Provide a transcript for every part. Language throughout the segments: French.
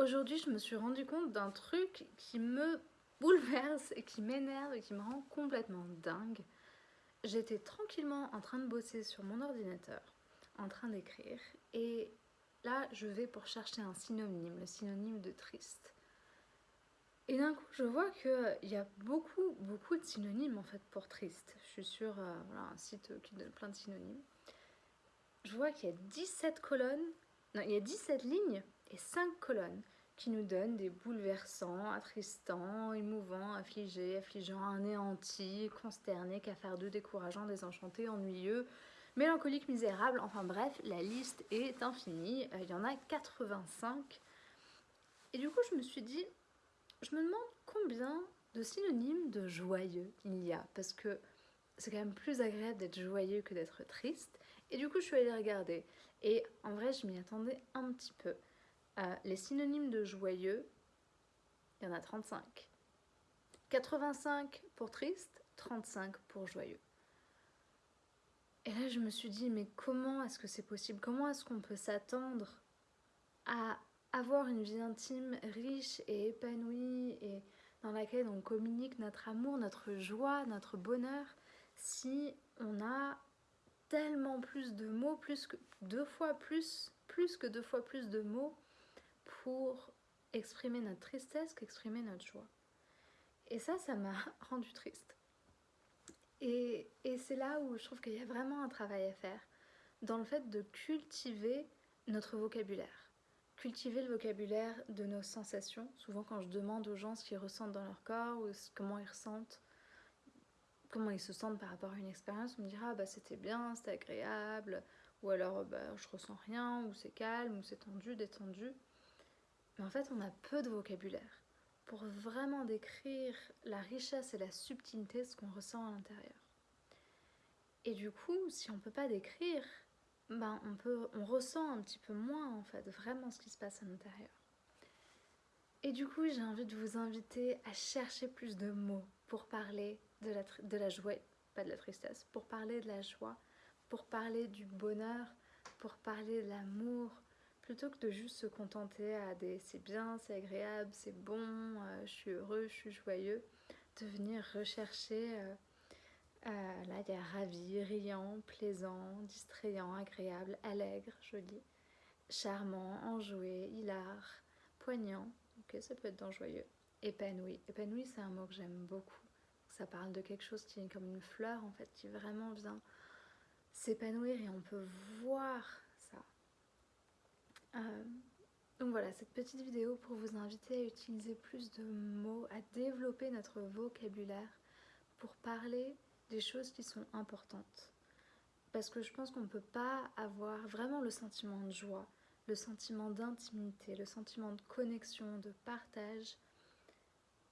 Aujourd'hui, je me suis rendu compte d'un truc qui me bouleverse et qui m'énerve et qui me rend complètement dingue. J'étais tranquillement en train de bosser sur mon ordinateur, en train d'écrire, et là, je vais pour chercher un synonyme, le synonyme de triste. Et d'un coup, je vois qu'il y a beaucoup, beaucoup de synonymes en fait pour triste. Je suis sur euh, un site qui donne plein de synonymes. Je vois qu'il y a 17 colonnes, non, il y a 17 lignes et 5 colonnes qui nous donnent des bouleversants, attristants, émouvants, affligés, affligeants, anéantis, consternés, cafardeux, décourageants, désenchantés, ennuyeux, mélancoliques, misérables, enfin bref, la liste est infinie, euh, il y en a 85. Et du coup, je me suis dit, je me demande combien de synonymes de joyeux il y a, parce que c'est quand même plus agréable d'être joyeux que d'être triste. Et du coup, je suis allée regarder. Et en vrai, je m'y attendais un petit peu. Les synonymes de joyeux, il y en a 35. 85 pour triste, 35 pour joyeux. Et là, je me suis dit, mais comment est-ce que c'est possible? Comment est-ce qu'on peut s'attendre à avoir une vie intime riche et épanouie et dans laquelle on communique notre amour, notre joie, notre bonheur, si on a tellement plus de mots, plus que deux fois plus, plus que deux fois plus de mots pour exprimer notre tristesse qu'exprimer notre joie. Et ça, ça m'a rendu triste. Et, et c'est là où je trouve qu'il y a vraiment un travail à faire dans le fait de cultiver notre vocabulaire. Cultiver le vocabulaire de nos sensations. Souvent quand je demande aux gens ce qu'ils ressentent dans leur corps ou comment ils ressentent, comment ils se sentent par rapport à une expérience, on me dira ah, bah c'était bien, c'était agréable, ou alors bah, je ressens rien, ou c'est calme, ou c'est tendu, détendu. Mais en fait, on a peu de vocabulaire pour vraiment décrire la richesse et la subtilité de ce qu'on ressent à l'intérieur. Et du coup, si on ne peut pas décrire, ben on, peut, on ressent un petit peu moins en fait vraiment ce qui se passe à l'intérieur. Et du coup, j'ai envie de vous inviter à chercher plus de mots pour parler de la, de la joie, pas de la tristesse, pour parler de la joie, pour parler du bonheur, pour parler de l'amour, plutôt que de juste se contenter à des c'est bien, c'est agréable, c'est bon, euh, je suis heureux, je suis joyeux, de venir rechercher, euh, euh, là il y a ravi, riant, plaisant, distrayant, agréable, allègre, joli, charmant, enjoué, hilar, poignant, ok ça peut être dans joyeux, épanoui, épanoui c'est un mot que j'aime beaucoup, ça parle de quelque chose qui est comme une fleur en fait, qui vraiment vient s'épanouir et on peut voir euh, donc voilà, cette petite vidéo pour vous inviter à utiliser plus de mots, à développer notre vocabulaire pour parler des choses qui sont importantes. Parce que je pense qu'on ne peut pas avoir vraiment le sentiment de joie, le sentiment d'intimité, le sentiment de connexion, de partage,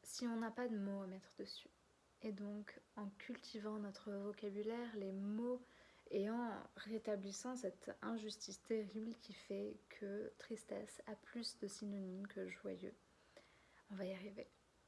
si on n'a pas de mots à mettre dessus. Et donc, en cultivant notre vocabulaire, les mots et en rétablissant cette injustice terrible qui fait que tristesse a plus de synonymes que joyeux. On va y arriver.